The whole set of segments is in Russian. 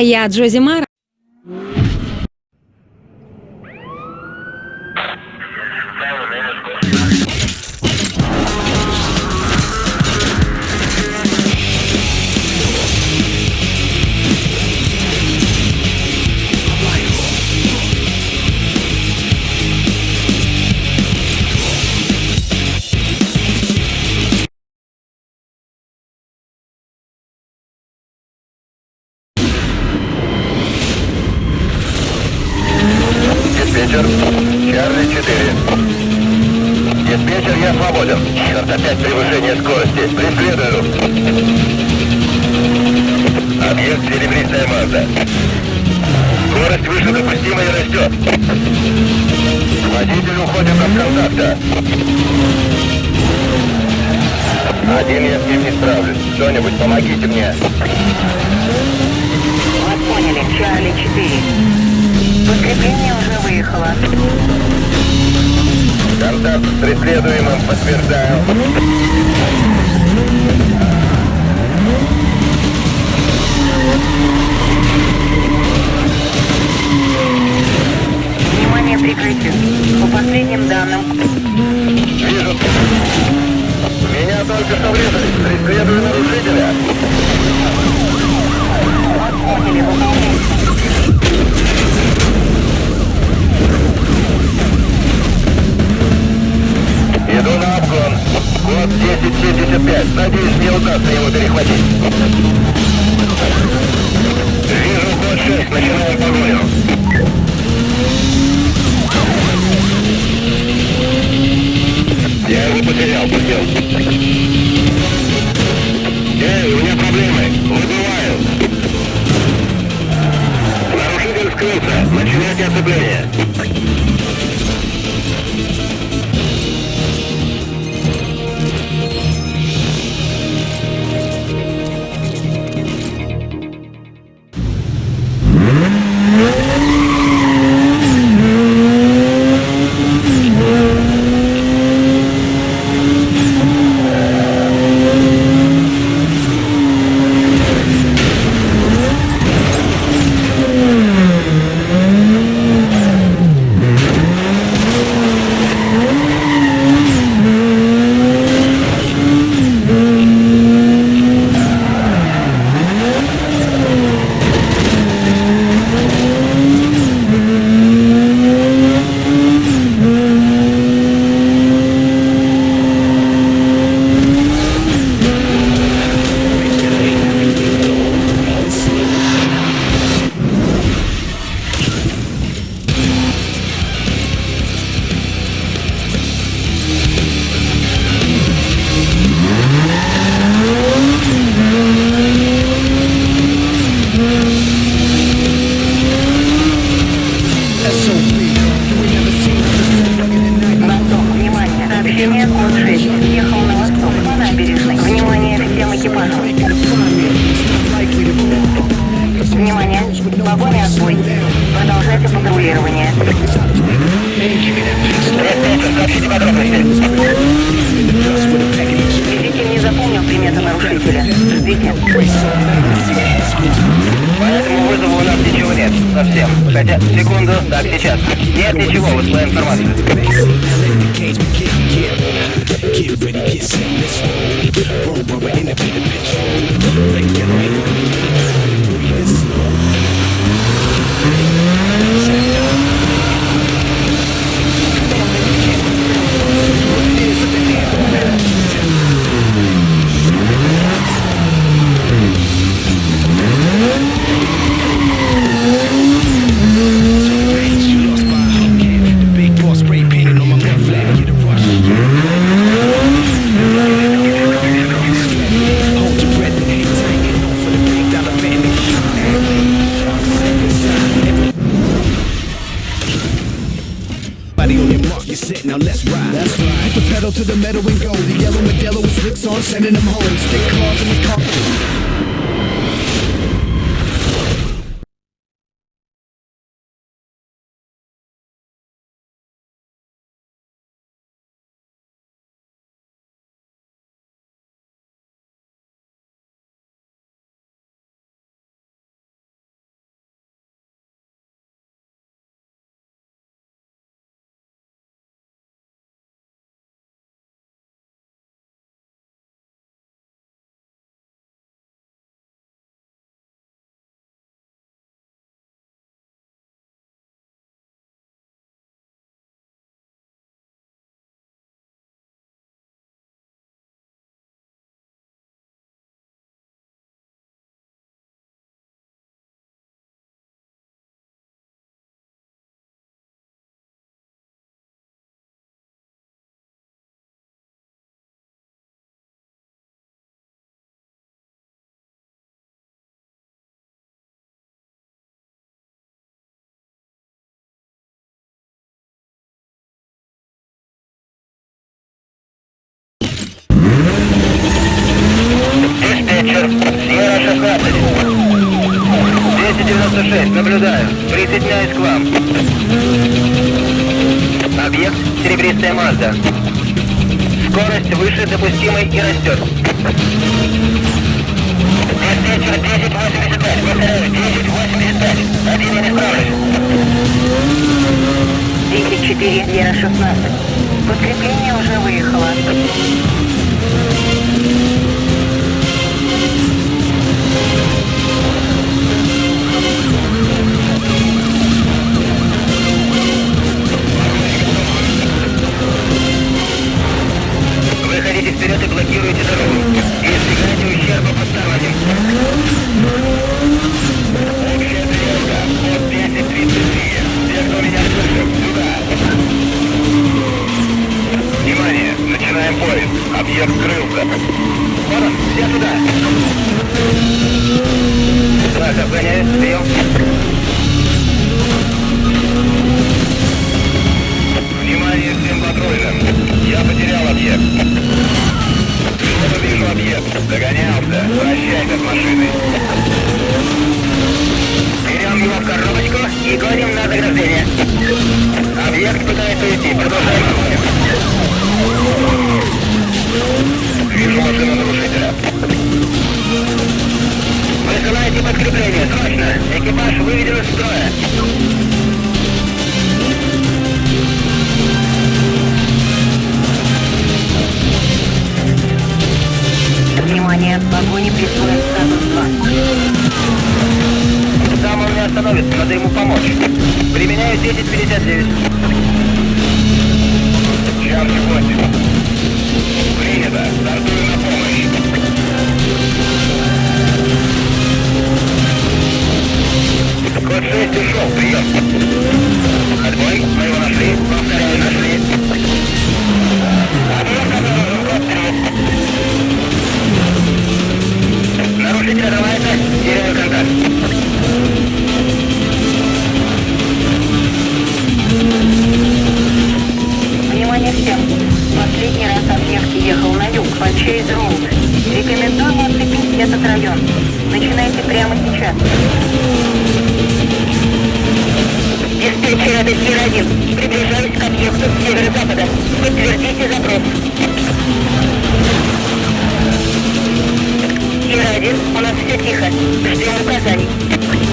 я Джози Мара. Диспетчер, Чарли 4. Диспетчер, я свободен. Черт, опять превышение скорости. Преследую. Объект серебристая Мазда. Скорость выше допустимой растет. Водитель уходит от контакта. Один я с ним не справлюсь. Кто-нибудь помогите мне. Вас поняли, Чарли 4. Подкрепление уже выехало. Контакт с преследуемым подтверждаю. Внимание прикрытию. По последним данным, Вижу. Меня только что врезали. Преследую нарушителя. вас Иду на обгон. Код 1075. Надеюсь, мне удастся его перехватить. Вижу код 6. Начинаем погоню. Я его потерял, подбил. Эй, у меня проблемы. Выбываю. Нарушитель скрылся. Начинайте оцепление. Так, сейчас. Нет ничего, вот твоя информация. Get The yellow Modelo with slicks on, sending them home. Stick 96, наблюдаю. Присоединяюсь к вам. Объект серебристая Мазда. Скорость выше допустимой и растет. Диспетчер 1085, повторяю, 1085. Один я не справлюсь. 10-4, Вера 16. Подкрепление уже выехало. Погоне присвоен статус 2. Сам он не остановится, надо ему помочь. Применяю 1059. Чарли 8. Принято. Стартую на помощь. Код 6 ушел. Прием. Отбой. Мы его нашли. Повторяю, нашли. Сир-1, у нас все тихо. Ждем указаний.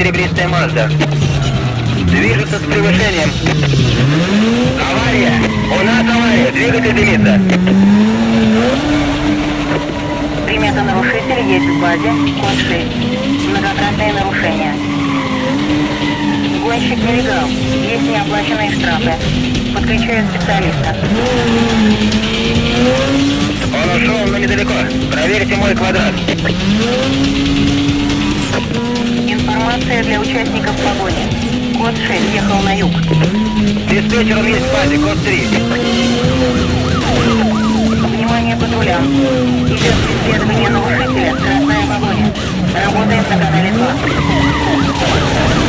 Серебристая Мазда. Движется с превышением. Авария! У нас авария! Двигатель дымится. Примета нарушителя есть в базе. Код 6. Многократные нарушения. Гонщик нелегал. Есть неоплаченные штрафы. Подключаю специалиста. Он ушел, но недалеко. Проверьте мой квадрат. Информация для участников погони. Код 6 ехал на юг. Диспетчер, он есть базе, код 3. Внимание патрулям. Идет преследование нарушителя. Скоростная погоня. Работаем на канале 2.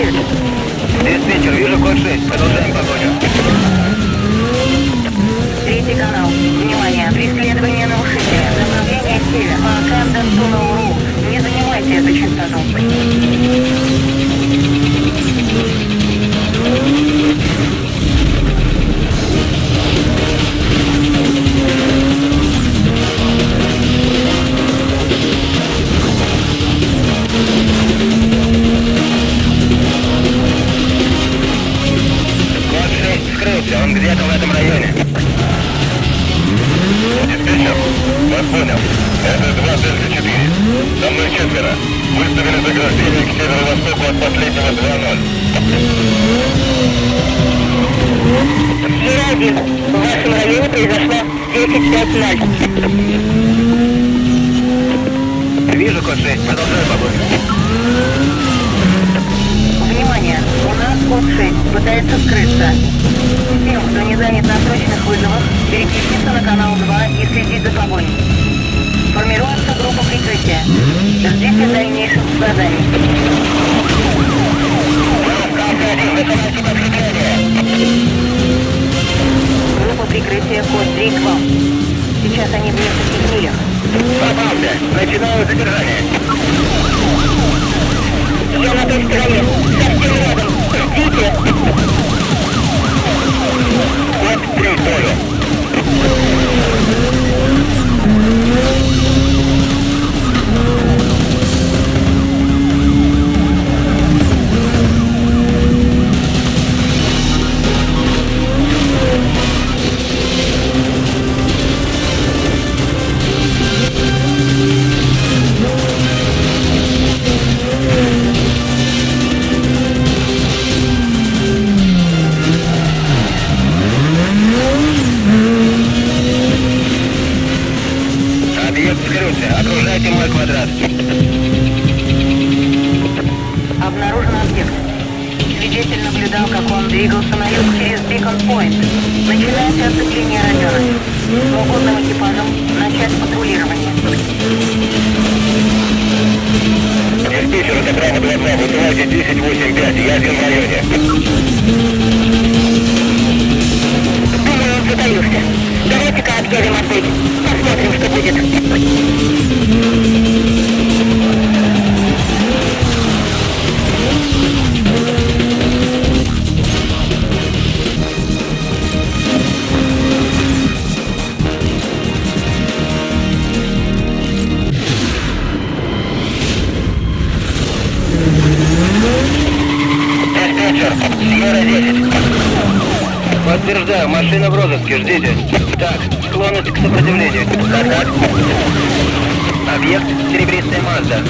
Диспетчер, вижу код 6. Продолжаем погоню. Третий канал. Внимание, преследование нарушителя. Направление север. По Кэмден Туннел Роуд. Не занимайте эту частоту. Код 6 скрылся. Он где-то в этом районе. Диспетчер, вас понял. Это 2 Дельта 4. Со мной четверо. Выставили заграждение к северо-востоку от последнего 2-0. Сфера-1. В вашем районе произошло 10.5.0. Вижу код 6. Продолжаю погоню. Код 6 пытается скрыться. Всем, кто не занят на срочных вызовах, переключиться на канал 2 и следить за погоней. Формируется группа прикрытия. Ждите дальнейших заданий. Группа прикрытия код 3 к вам. Сейчас они в нескольких милях. Попался. Начинаю задержание. Я на той Окружайте мой квадрат. Обнаружен объект. Свидетель наблюдал, как он двигался на юг через Бикон Пойнт. Начинается оцепление района. Свободным экипажем начать патрулирование. Диспетчер, это право 20. Вызывайте 1085. Я один в районе. Думаю, он затаился. Давайте-ка объявим отбой. Посмотрим, что будет. Машина в розыске, ждите. Так, склонность к сопротивлению. Так. Объект серебристая Мазда.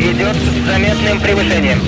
Идет с заметным превышением.